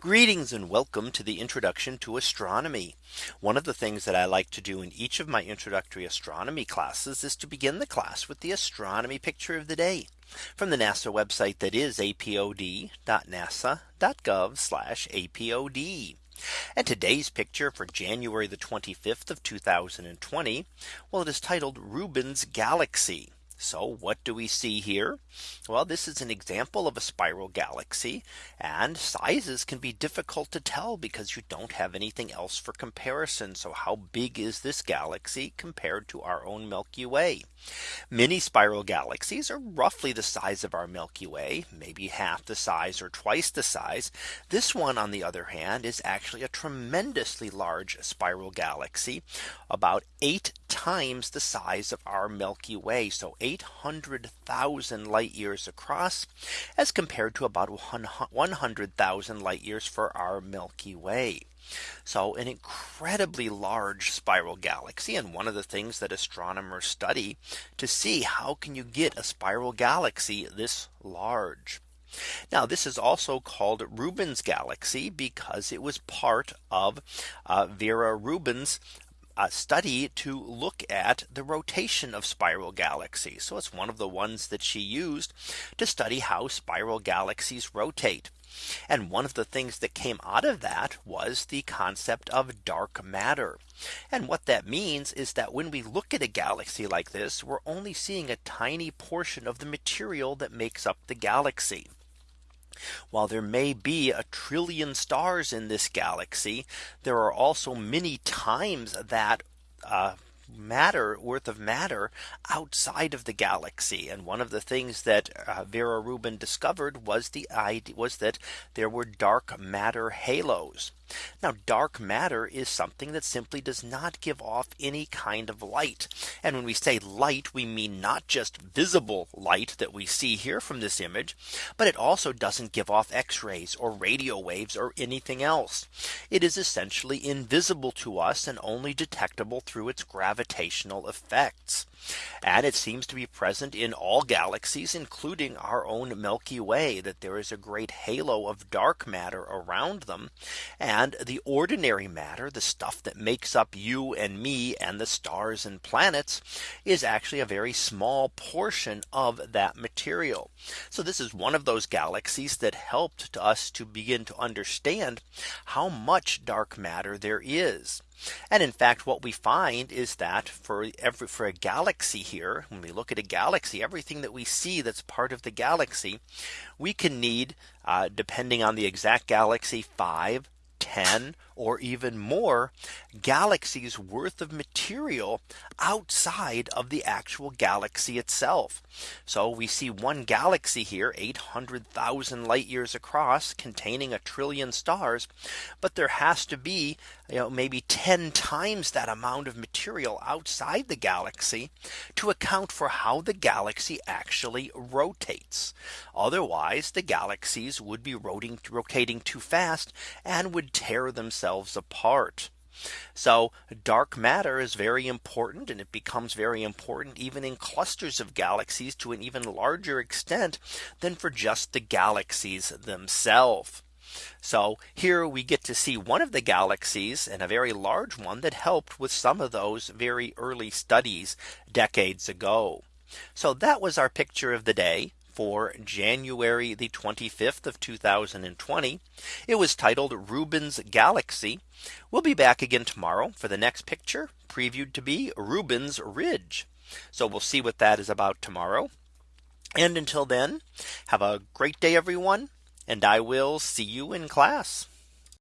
Greetings and welcome to the introduction to astronomy. One of the things that I like to do in each of my introductory astronomy classes is to begin the class with the astronomy picture of the day from the NASA website that is apod.nasa.gov apod. And today's picture for January the 25th of 2020. Well, it is titled Rubin's Galaxy. So what do we see here? Well, this is an example of a spiral galaxy and sizes can be difficult to tell because you don't have anything else for comparison. So how big is this galaxy compared to our own Milky Way? Many spiral galaxies are roughly the size of our Milky Way, maybe half the size or twice the size. This one, on the other hand, is actually a tremendously large spiral galaxy, about eight times the size of our Milky Way. So 800,000 light years across as compared to about 100,000 light years for our Milky Way. So an incredibly large spiral galaxy and one of the things that astronomers study to see how can you get a spiral galaxy this large. Now this is also called Rubin's galaxy because it was part of uh, Vera Rubin's uh, study to look at the rotation of spiral galaxies. So it's one of the ones that she used to study how spiral galaxies rotate. And one of the things that came out of that was the concept of dark matter. And what that means is that when we look at a galaxy like this, we're only seeing a tiny portion of the material that makes up the galaxy. While there may be a trillion stars in this galaxy, there are also many times that uh, matter worth of matter outside of the galaxy. And one of the things that uh, Vera Rubin discovered was the idea was that there were dark matter halos. Now dark matter is something that simply does not give off any kind of light. And when we say light, we mean not just visible light that we see here from this image, but it also doesn't give off x rays or radio waves or anything else. It is essentially invisible to us and only detectable through its gravitational effects. And it seems to be present in all galaxies, including our own Milky Way, that there is a great halo of dark matter around them. And the ordinary matter, the stuff that makes up you and me and the stars and planets is actually a very small portion of that material. So this is one of those galaxies that helped to us to begin to understand how much dark matter there is. And in fact, what we find is that for every for a galaxy here, when we look at a galaxy, everything that we see that's part of the galaxy, we can need, uh, depending on the exact galaxy, five, 10 or even more galaxies worth of material outside of the actual galaxy itself. So we see one galaxy here 800,000 light years across containing a trillion stars. But there has to be you know, maybe 10 times that amount of material outside the galaxy to account for how the galaxy actually rotates. Otherwise, the galaxies would be rotating, rotating too fast and would tear themselves apart. So dark matter is very important and it becomes very important even in clusters of galaxies to an even larger extent than for just the galaxies themselves. So here we get to see one of the galaxies and a very large one that helped with some of those very early studies decades ago. So that was our picture of the day for January the 25th of 2020. It was titled Rubin's Galaxy. We'll be back again tomorrow for the next picture previewed to be Rubin's Ridge. So we'll see what that is about tomorrow. And until then, have a great day, everyone. And I will see you in class.